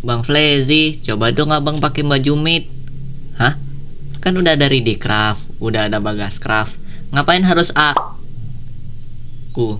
Bang Flezi, coba dong abang pakai baju mid. Hah? Kan udah dari di craft, udah ada bagas craft. Ngapain harus aku?